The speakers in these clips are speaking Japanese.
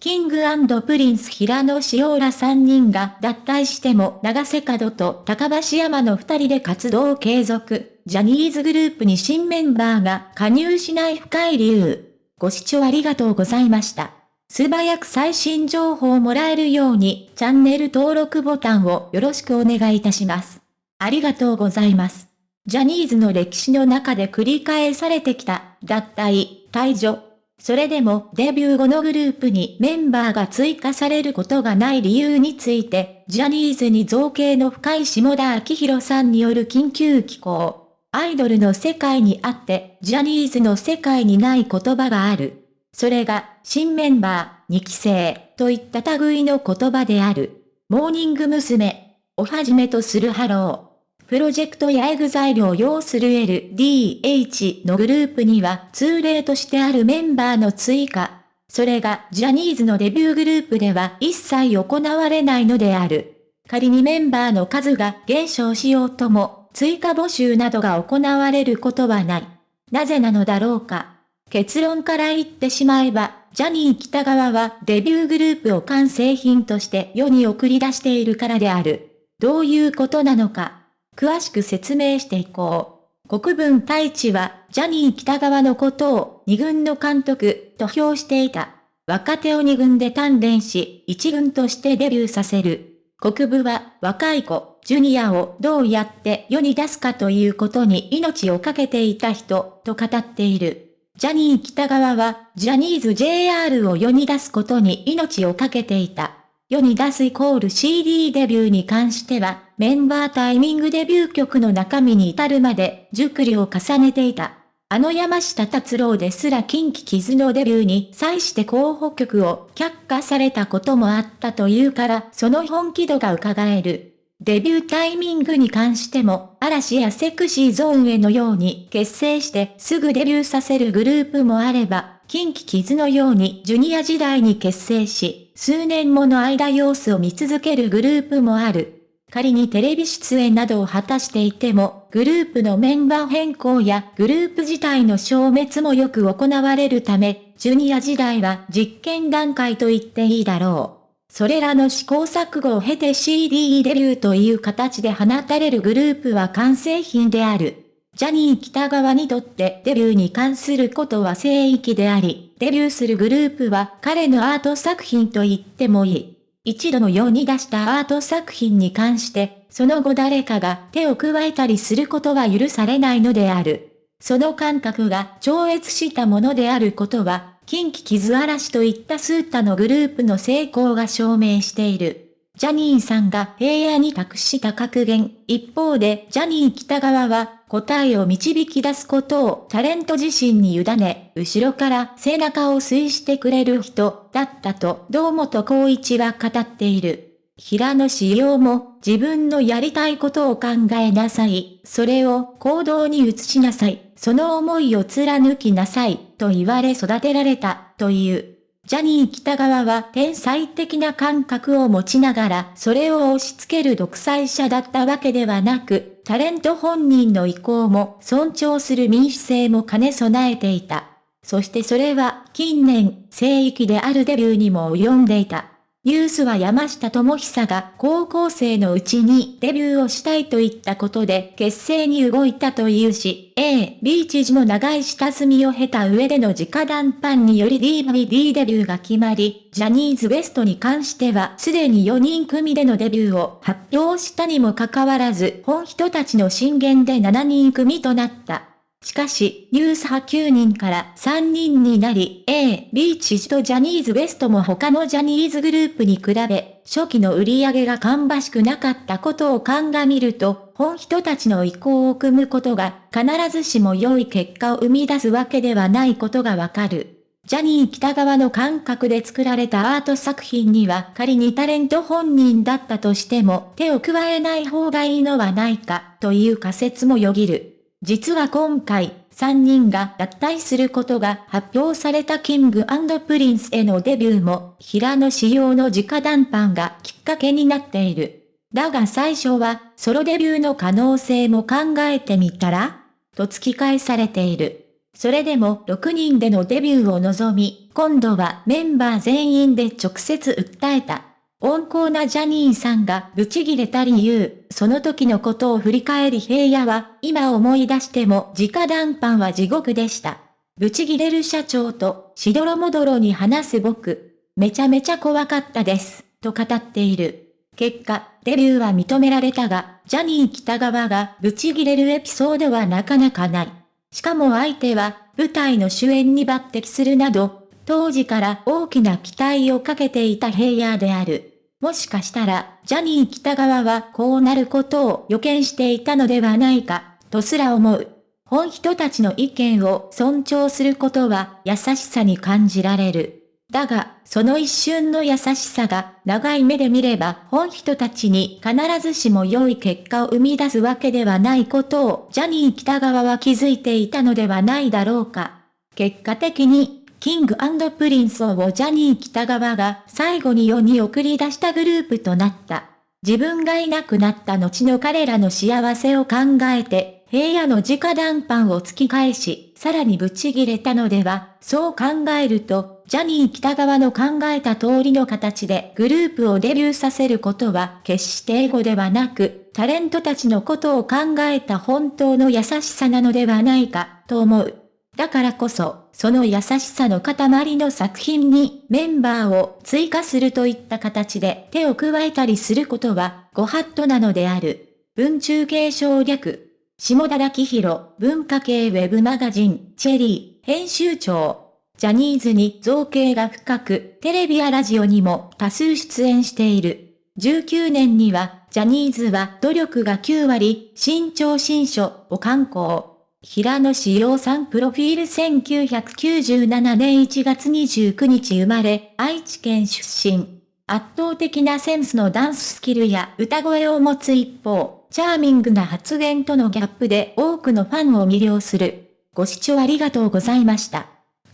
キングプリンス平野紫耀ら3人が脱退しても永瀬廉と髙橋海人の2人で活動を継続。ジャニーズグループに新メンバーが加入しない深い理由。ご視聴ありがとうございました。素早く最新情報をもらえるようにチャンネル登録ボタンをよろしくお願いいたします。ありがとうございます。ジャニーズの歴史の中で繰り返されてきた脱退、退場、それでもデビュー後のグループにメンバーが追加されることがない理由について、ジャニーズに造詣の深い霜田明寛さんによる緊急寄稿。アイドルの世界にあって、ジャニーズの世界にない言葉がある。それが、新メンバー、2期生、といった類の言葉である。モーニング娘。をはじめとするハロー！プロジェクトやエグザイルを擁する LDH のグループには通例としてあるメンバーの追加。それがジャニーズのデビューグループでは一切行われないのである。仮にメンバーの数が減少しようとも、追加募集などが行われることはない。なぜなのだろうか。結論から言ってしまえば、ジャニー北川はデビューグループを完成品として世に送り出しているからである。どういうことなのか。詳しく説明していこう。国分太一は、ジャニー北川のことを二軍の監督と評していた。若手を二軍で鍛錬し、一軍としてデビューさせる。国部は若い子、ジュニアをどうやって世に出すかということに命を懸けていた人と語っている。ジャニー北川はジャニーズ JR を世に出すことに命を懸けていた。世に出すイコール CD デビューに関しては、メンバータイミングデビュー曲の中身に至るまで熟慮を重ねていた。あの山下達郎ですら近畿傷のデビューに際して候補曲を却下されたこともあったというから、その本気度が伺える。デビュータイミングに関しても、嵐やセクシーゾーンへのように結成してすぐデビューさせるグループもあれば、近畿傷のようにジュニア時代に結成し、数年もの間様子を見続けるグループもある。仮にテレビ出演などを果たしていても、グループのメンバー変更やグループ自体の消滅もよく行われるため、ジュニア時代は実験段階と言っていいだろう。それらの試行錯誤を経て CD デビューという形で放たれるグループは完成品である。ジャニー北川にとってデビューに関することは聖域であり、デビューするグループは彼のアート作品と言ってもいい。一度の世に出したアート作品に関して、その後誰かが手を加えたりすることは許されないのである。その感覚が超越したものであることは、近畿傷嵐といったスータのグループの成功が証明している。ジャニーさんが平野に託した格言。一方で、ジャニー北川は、答えを導き出すことをタレント自身に委ね、後ろから背中を推してくれる人だったと堂本光一は語っている。平野志陽も自分のやりたいことを考えなさい。それを行動に移しなさい。その思いを貫きなさい。と言われ育てられたという。ジャニー北川は天才的な感覚を持ちながらそれを押し付ける独裁者だったわけではなく、タレント本人の意向も尊重する民主性も兼ね備えていた。そしてそれは近年、聖域であるデビューにも及んでいた。ニュースは山下智久が高校生のうちにデビューをしたいといったことで結成に動いたというし、A、B 知事の長い下積みを経た上での直談判により DVD デビューが決まり、ジャニーズ WEST に関してはすでに4人組でのデビューを発表したにもかかわらず、本人たちの進言で7人組となった。しかし、ニュース派9人から3人になり、A、B 知事とジャニーズ WEST も他のジャニーズグループに比べ、初期の売り上げが芳しくなかったことを鑑みると、本人たちの意向を組むことが必ずしも良い結果を生み出すわけではないことがわかる。ジャニー北側の感覚で作られたアート作品には仮にタレント本人だったとしても手を加えない方がいいのはないかという仮説もよぎる。実は今回、3人が脱退することが発表されたキングプリンスへのデビューも、平野仕様の直談判がきっかけになっている。だが最初は、ソロデビューの可能性も考えてみたらと突き返されている。それでも6人でのデビューを望み、今度はメンバー全員で直接訴えた。温厚なジャニーさんがブチギレた理由、その時のことを振り返り平野は、今思い出しても直談判は地獄でした。ブチギレる社長と、しどろもどろに話す僕、めちゃめちゃ怖かったです、と語っている。結果、デビューは認められたが、ジャニー北川がブチギレるエピソードはなかなかない。しかも相手は、舞台の主演に抜擢するなど、当時から大きな期待をかけていた平野である。もしかしたら、ジャニー北川はこうなることを予見していたのではないか、とすら思う。本人たちの意見を尊重することは優しさに感じられる。だが、その一瞬の優しさが長い目で見れば本人たちに必ずしも良い結果を生み出すわけではないことをジャニー喜多川は気づいていたのではないだろうか。結果的にキングプリンスをジャニー喜多川が最後に世に送り出したグループとなった。自分がいなくなった後の彼らの幸せを考えて、平野の直談判を突き返し、さらにブチギレたのでは、そう考えると、ジャニー北川の考えた通りの形でグループをデビューさせることは決してエゴではなく、タレントたちのことを考えた本当の優しさなのではないか、と思う。だからこそ、その優しさの塊の作品にメンバーを追加するといった形で手を加えたりすることはご法度なのである。文中継省略。下田明宏、文化系ウェブマガジン、チェリー、編集長。ジャニーズに造形が深く、テレビやラジオにも多数出演している。19年には、ジャニーズは努力が9割、新潮新書を刊行。平野志陽さんプロフィール1997年1月29日生まれ、愛知県出身。圧倒的なセンスのダンススキルや歌声を持つ一方、チャーミングな発言とのギャップで多くのファンを魅了する。ご視聴ありがとうございました。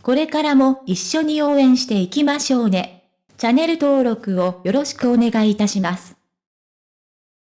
これからも一緒に応援していきましょうね。チャンネル登録をよろしくお願いいたします。